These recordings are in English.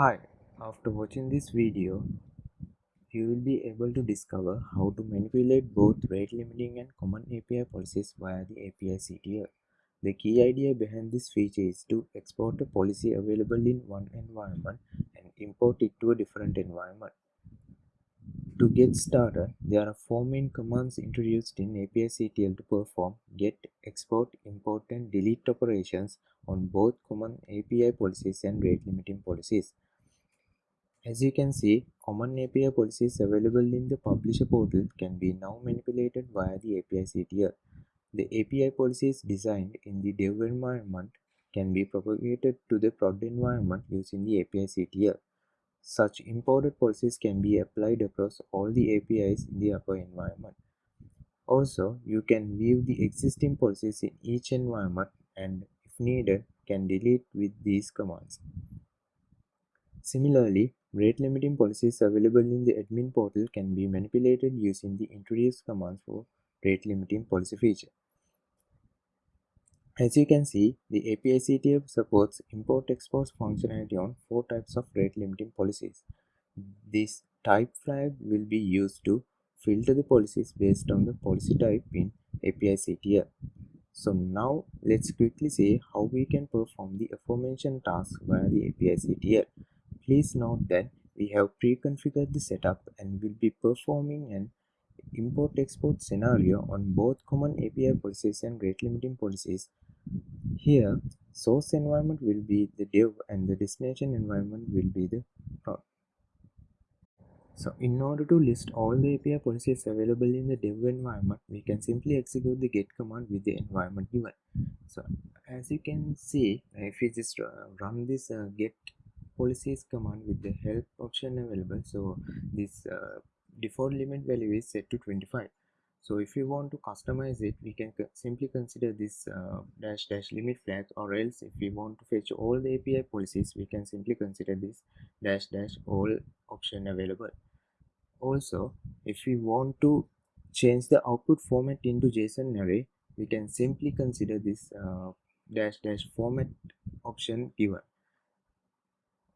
Hi, after watching this video, you will be able to discover how to manipulate both rate limiting and common API policies via the API CTL. The key idea behind this feature is to export a policy available in one environment and import it to a different environment. To get started, there are four main commands introduced in API CTL to perform get, export, import and delete operations on both common API policies and rate limiting policies. As you can see, common API policies available in the publisher portal can be now manipulated via the API CTL. The API policies designed in the dev environment can be propagated to the prod environment using the API CTL. Such imported policies can be applied across all the APIs in the upper environment. Also, you can view the existing policies in each environment and, if needed, can delete with these commands. Similarly, rate limiting policies available in the admin portal can be manipulated using the introduce commands for rate limiting policy feature. As you can see, the API CTL supports import-export functionality on four types of rate limiting policies. This type flag will be used to filter the policies based on the policy type in API CTL. So now let's quickly see how we can perform the aforementioned task via the API CTL. Please note that we have pre-configured the setup and will be performing an import-export scenario on both common API policies and rate limiting policies here, source environment will be the dev and the destination environment will be the prod. So in order to list all the API policies available in the dev environment, we can simply execute the get command with the environment given. So as you can see, if we just uh, run this uh, get policies command with the help option available, so this uh, default limit value is set to 25 so if you want to customize it we can simply consider this uh, dash dash limit flag or else if we want to fetch all the api policies we can simply consider this dash dash all option available. Also if we want to change the output format into json array we can simply consider this uh, dash dash format option given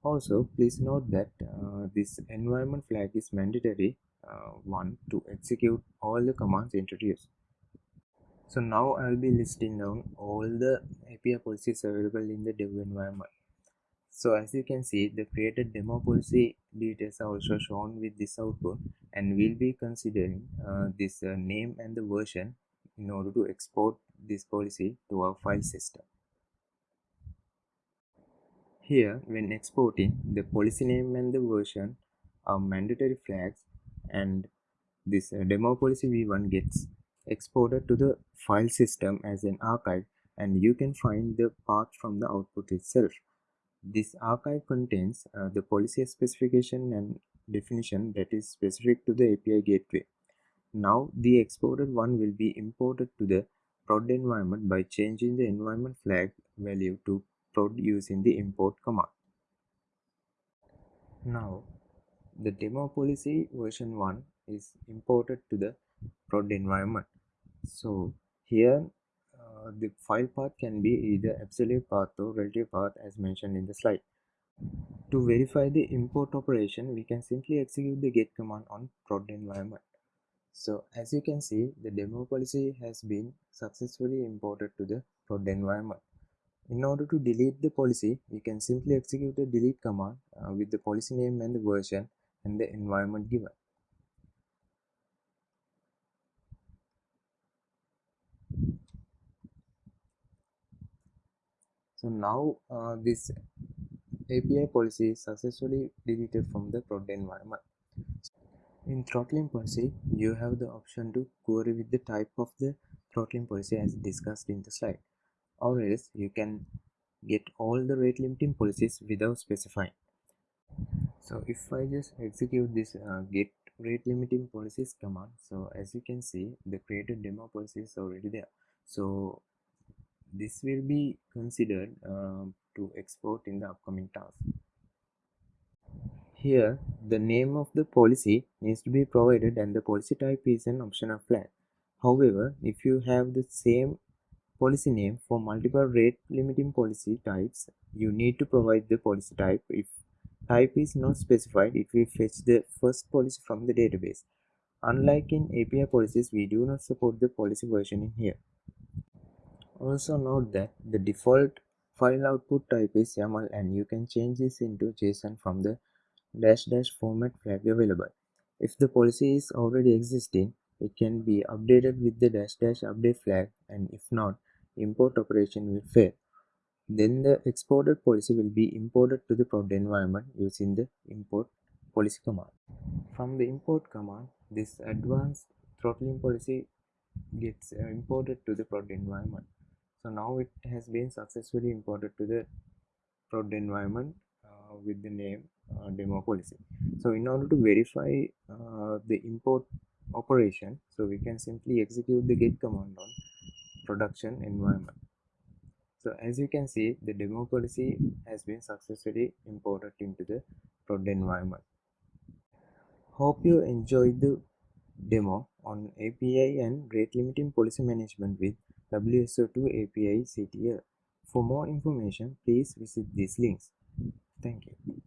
also please note that uh, this environment flag is mandatory uh, one to execute all the commands introduced. So now I will be listing down all the API policies available in the dev environment. So as you can see, the created demo policy details are also shown with this output and we'll be considering uh, this uh, name and the version in order to export this policy to our file system. Here, when exporting, the policy name and the version are mandatory flags and this uh, demo policy v1 gets exported to the file system as an archive and you can find the path from the output itself. This archive contains uh, the policy specification and definition that is specific to the api gateway. Now the exported one will be imported to the prod environment by changing the environment flag value to prod using the import command. Now the demo policy version 1 is imported to the prod environment. So here uh, the file path can be either absolute path or relative path as mentioned in the slide. To verify the import operation we can simply execute the get command on prod environment. So as you can see the demo policy has been successfully imported to the prod environment in order to delete the policy we can simply execute the delete command uh, with the policy name and the version and the environment given. So now uh, this API policy is successfully deleted from the prod environment. In throttling policy, you have the option to query with the type of the throttling policy as discussed in the slide. Or else you can get all the rate limiting policies without specifying. So if i just execute this uh, get rate limiting policies command so as you can see the created demo policy is already there. So this will be considered uh, to export in the upcoming task. Here the name of the policy needs to be provided and the policy type is an optional flag however if you have the same policy name for multiple rate limiting policy types you need to provide the policy type if type is not specified, it will fetch the first policy from the database. Unlike in API policies, we do not support the policy version in here. Also note that the default file output type is YAML and you can change this into JSON from the dash dash format flag available. If the policy is already existing, it can be updated with the dash dash update flag and if not, import operation will fail. Then the exported policy will be imported to the prod environment using the import policy command. From the import command, this advanced throttling policy gets uh, imported to the prod environment. So now it has been successfully imported to the prod environment uh, with the name uh, demo policy. So in order to verify uh, the import operation, so we can simply execute the git command on production environment. So as you can see, the demo policy has been successfully imported into the prod environment. Hope you enjoyed the demo on API and rate limiting policy management with WSO2 API CTL. For more information, please visit these links. Thank you.